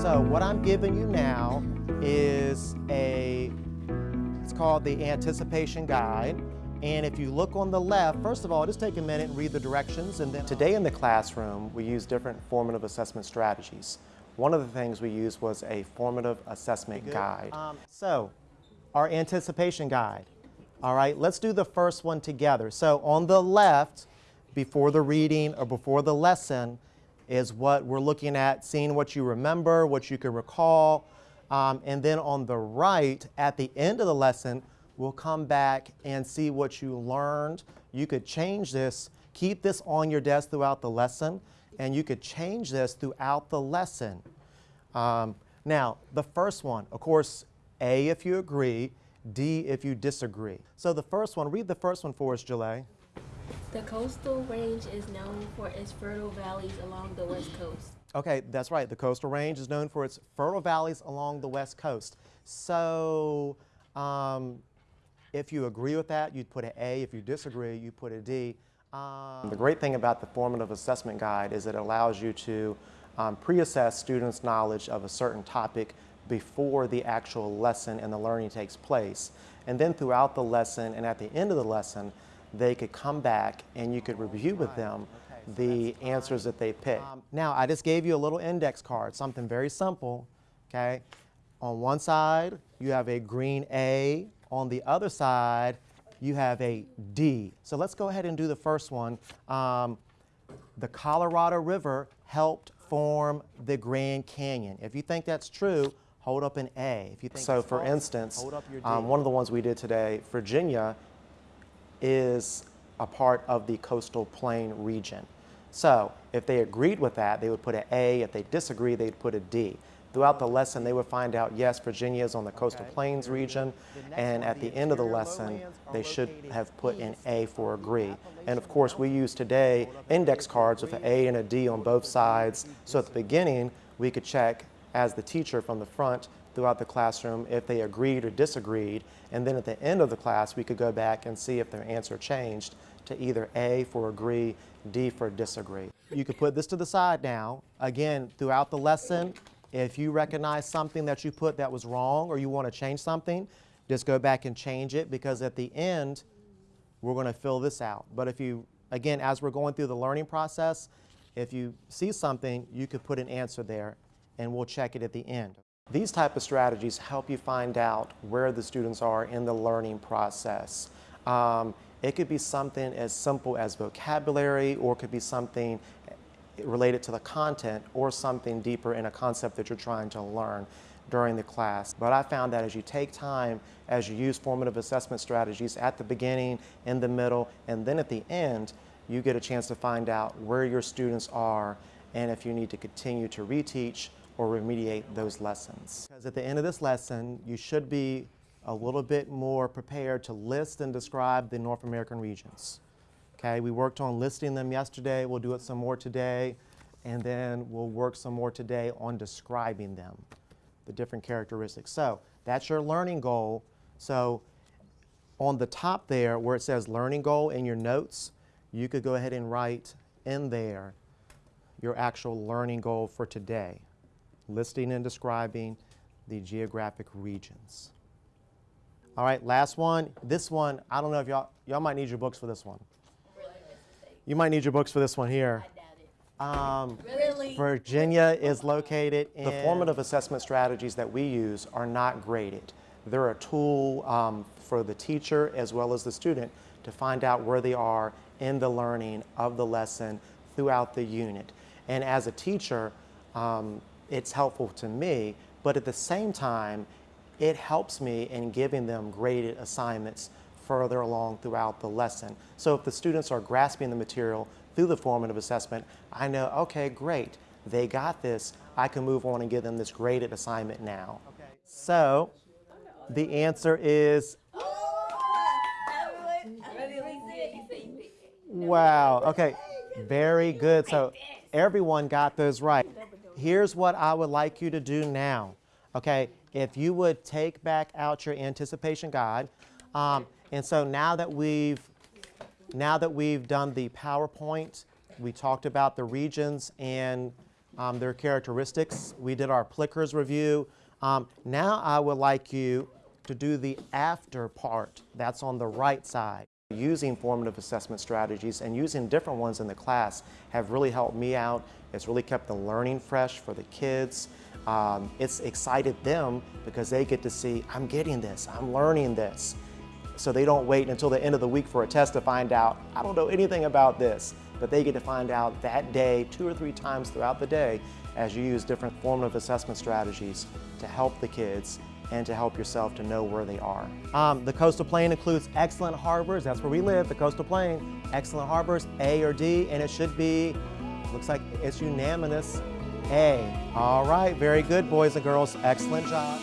So what I'm giving you now is a, it's called the anticipation guide. And if you look on the left, first of all, just take a minute and read the directions. And then today in the classroom, we use different formative assessment strategies. One of the things we used was a formative assessment guide. Um, so, our anticipation guide. All right, let's do the first one together. So on the left, before the reading or before the lesson, is what we're looking at, seeing what you remember, what you can recall. Um, and then on the right, at the end of the lesson, we'll come back and see what you learned. You could change this, keep this on your desk throughout the lesson, and you could change this throughout the lesson. Um, now, the first one, of course, A if you agree, D if you disagree. So the first one, read the first one for us, Jalay. The coastal range is known for its fertile valleys along the west coast. Okay, that's right. The coastal range is known for its fertile valleys along the west coast. So um, if you agree with that, you'd put an A. If you disagree, you put a D. Um, the great thing about the formative assessment guide is it allows you to um, pre-assess students' knowledge of a certain topic before the actual lesson and the learning takes place. And then throughout the lesson and at the end of the lesson, they could come back and you could review with them the answers that they picked. Um, now, I just gave you a little index card, something very simple, okay? On one side, you have a green A. On the other side, you have a D. So let's go ahead and do the first one. Um, the Colorado River helped form the Grand Canyon. If you think that's true, hold up an A. If you think so, for false, instance, um, one of the ones we did today, Virginia is a part of the coastal plain region. So if they agreed with that, they would put an A. If they disagree, they'd put a D. Throughout the lesson, they would find out, yes, Virginia is on the coastal plains region, and at the end of the lesson, they should have put an A for agree. And of course, we use today index cards with an A and a D on both sides. So at the beginning, we could check as the teacher from the front throughout the classroom if they agreed or disagreed. And then at the end of the class, we could go back and see if their answer changed to either A for agree, D for disagree. You could put this to the side now. Again, throughout the lesson, if you recognize something that you put that was wrong or you want to change something, just go back and change it because at the end, we're going to fill this out. But if you, again, as we're going through the learning process, if you see something, you could put an answer there and we'll check it at the end. These type of strategies help you find out where the students are in the learning process. Um, it could be something as simple as vocabulary or it could be something related to the content or something deeper in a concept that you're trying to learn during the class. But I found that as you take time, as you use formative assessment strategies at the beginning, in the middle, and then at the end, you get a chance to find out where your students are and if you need to continue to reteach or remediate those lessons. Because at the end of this lesson, you should be a little bit more prepared to list and describe the North American regions. Okay, we worked on listing them yesterday, we'll do it some more today, and then we'll work some more today on describing them, the different characteristics. So that's your learning goal. So on the top there where it says learning goal in your notes, you could go ahead and write in there your actual learning goal for today listing and describing the geographic regions. All right, last one. This one, I don't know if y'all, y'all might need your books for this one. You might need your books for this one here. Um, really? Virginia is located in... The formative assessment strategies that we use are not graded. They're a tool um, for the teacher as well as the student to find out where they are in the learning of the lesson throughout the unit. And as a teacher, um, it's helpful to me, but at the same time, it helps me in giving them graded assignments further along throughout the lesson. So if the students are grasping the material through the formative assessment, I know, okay, great, they got this, I can move on and give them this graded assignment now. Okay. So the answer is Wow, okay, very good. So everyone got those right here's what I would like you to do now. Okay, if you would take back out your anticipation guide. Um, and so now that we've now that we've done the PowerPoint, we talked about the regions and um, their characteristics. We did our Plickers review. Um, now I would like you to do the after part. That's on the right side. Using formative assessment strategies and using different ones in the class have really helped me out. It's really kept the learning fresh for the kids. Um, it's excited them because they get to see, I'm getting this, I'm learning this. So they don't wait until the end of the week for a test to find out, I don't know anything about this. But they get to find out that day, two or three times throughout the day, as you use different formative assessment strategies to help the kids and to help yourself to know where they are. Um, the coastal plain includes excellent harbors. That's where we live, the coastal plain. Excellent harbors, A or D, and it should be, looks like it's unanimous, A. All right, very good, boys and girls. Excellent job.